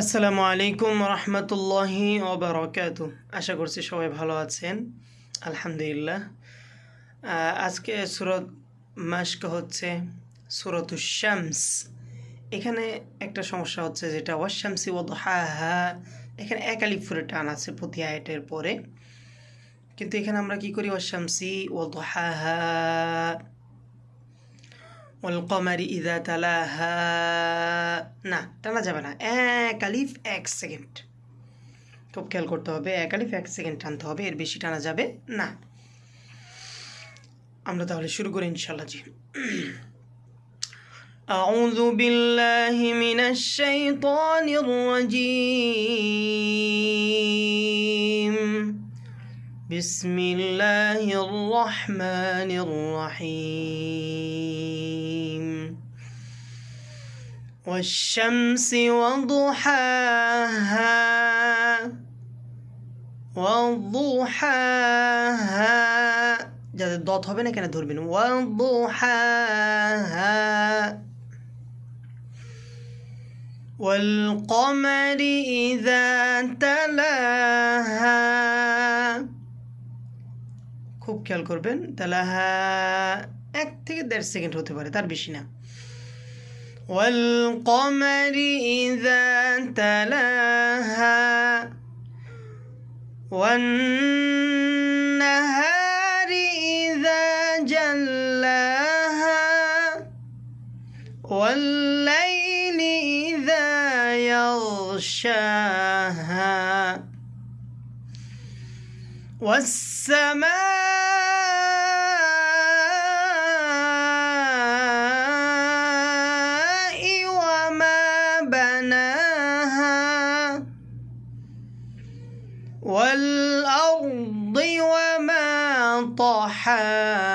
আসসালামু আলাইকুম রহমতুল্লাহি ওবরাকাত আশা করছি সবাই ভালো আছেন। আলহামদুলিল্লাহ। আজকে সুরত মাস্ক হচ্ছে সুরত শামস। এখানে একটা সমস্যা হচ্ছে যেটা, ওয়াশামসি ওয়াদহাহা। এখানে একালিফ ফুরে টান আছে প্রতি আয়াতের পরে। কিন্তু এখানে আমরা কি করি? ওয়াশামসি ওয়াদহাহা والقمر إذا تلاها না টানা যাবে না এক আলিফ এক সেকেন্ড খুব খেয়াল করতে হবে এক আলিফ এক সেকেন্ড টানতে হবে এর বেশি টানা যাবে না আমরা তাহলে শুরু করি ইনশাল্লাহ জি أعوذ بالله من الشيطان الرجيم بسم الله الرحمن الرحيم والشمس وضحاها وضحاها যাদের দত হবে না কেন ধরবেন وضحاها والقمر إذا تلاها খুব খেয়াল করবেন তালাহা এক থেকে দেড় সেকেন্ড হতে পারে তার বেশি না والقمر إذا تلاها والنهار إذا جلاها والليل إذا يغشاها والسماء وما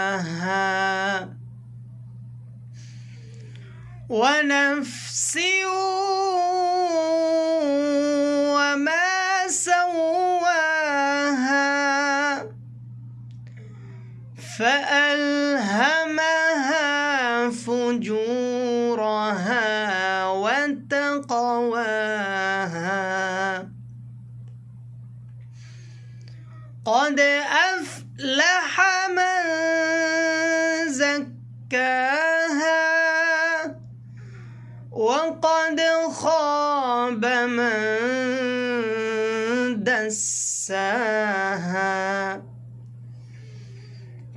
طحاها ونفس وما سواها. فألهمها فجورها وتقواها قد أفلح من زكاها وقد خاب من دساها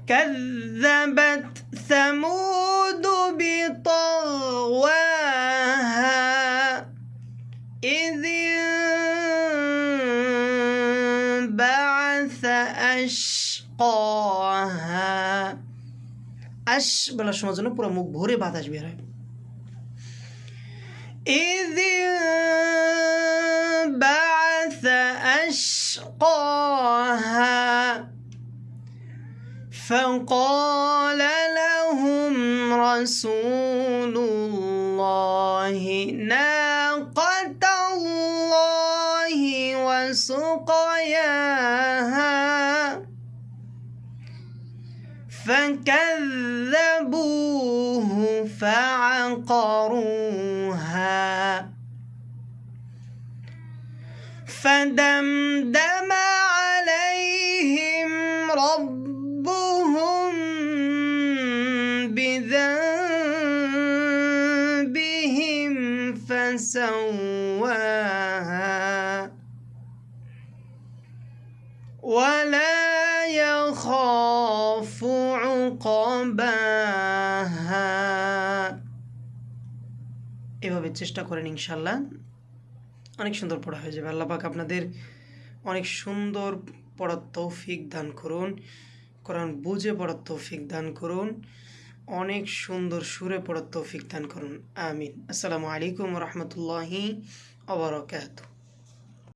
كذبت ثمود بطغواها إذ أشقاها আশ বলার সময় জন্য পুরো মুখ ভরে বাতাস বের হয় إذ انبعث أشقاها فقال لهم رسول الله ناقة وسقياها فكذبوه فعقروها. فدمدم عليهم ربهم بذنبهم فسواها. ولا يخاف عقباها এভাবে চেষ্টা করেন ইনশাল্লাহ অনেক সুন্দর পড়া হয়ে যাবে আল্লাহ পাক আপনাদের অনেক সুন্দর পড়ার তৌফিক দান করুন কোরআন বুঝে পড়ার তৌফিক দান করুন অনেক সুন্দর সুরে পড়ার তৌফিক দান করুন আমিন আসসালামু আলাইকুম রহমতুল্লাহি আবরকাত